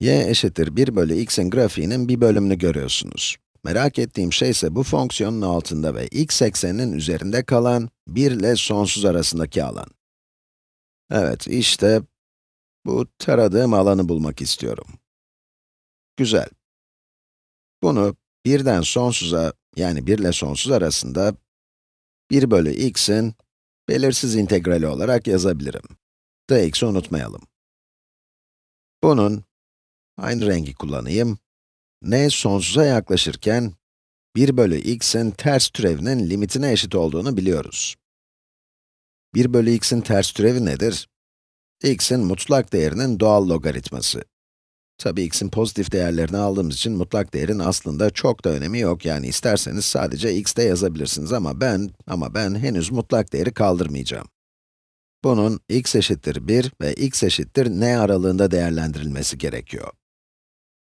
y eşittir 1 bölü x'in grafiğinin bir bölümünü görüyorsunuz. Merak ettiğim şey ise bu fonksiyonun altında ve x ekseninin üzerinde kalan 1 ile sonsuz arasındaki alan. Evet, işte bu taradığım alanı bulmak istiyorum. Güzel. Bunu 1'den sonsuza, yani 1 ile sonsuz arasında 1 bölü x'in belirsiz integrali olarak yazabilirim. dx'i unutmayalım. Bunun, aynı rengi kullanayım, n sonsuza yaklaşırken 1 bölü x'in ters türevinin limitine eşit olduğunu biliyoruz. 1 bölü x'in ters türevi nedir? x'in mutlak değerinin doğal logaritması. Tabi x'in pozitif değerlerini aldığımız için mutlak değerin aslında çok da önemi yok. Yani isterseniz sadece x'te yazabilirsiniz ama ben, ama ben henüz mutlak değeri kaldırmayacağım. Bunun x eşittir 1 ve x eşittir n aralığında değerlendirilmesi gerekiyor.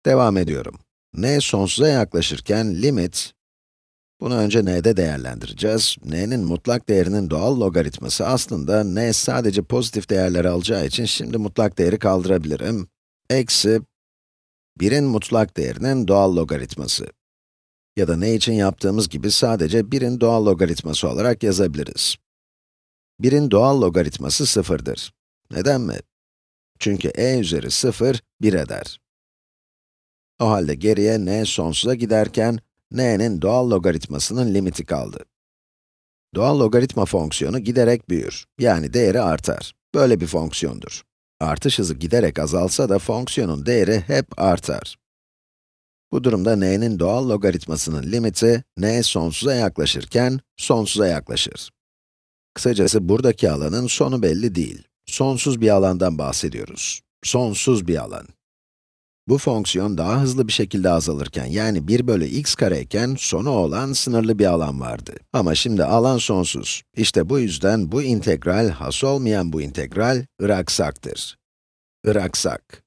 Devam ediyorum. n sonsuza yaklaşırken limit, bunu önce n'de değerlendireceğiz. n'nin mutlak değerinin doğal logaritması aslında n sadece pozitif değerler alacağı için şimdi mutlak değeri kaldırabilirim. Eksi 1'in mutlak değerinin doğal logaritması. Ya da ne için yaptığımız gibi sadece 1'in doğal logaritması olarak yazabiliriz. 1'in doğal logaritması sıfırdır. Neden mi? Çünkü e üzeri 0, 1 eder. O halde geriye n sonsuza giderken, n'nin doğal logaritmasının limiti kaldı. Doğal logaritma fonksiyonu giderek büyür, yani değeri artar. Böyle bir fonksiyondur. Artış hızı giderek azalsa da fonksiyonun değeri hep artar. Bu durumda n'nin doğal logaritmasının limiti, n sonsuza yaklaşırken, sonsuza yaklaşır. Kısacası buradaki alanın sonu belli değil. Sonsuz bir alandan bahsediyoruz. Sonsuz bir alan. Bu fonksiyon daha hızlı bir şekilde azalırken, yani 1 bölü x kareyken sonu olan sınırlı bir alan vardı. Ama şimdi alan sonsuz. İşte bu yüzden bu integral, has olmayan bu integral, ıraksaktır. Iraksak.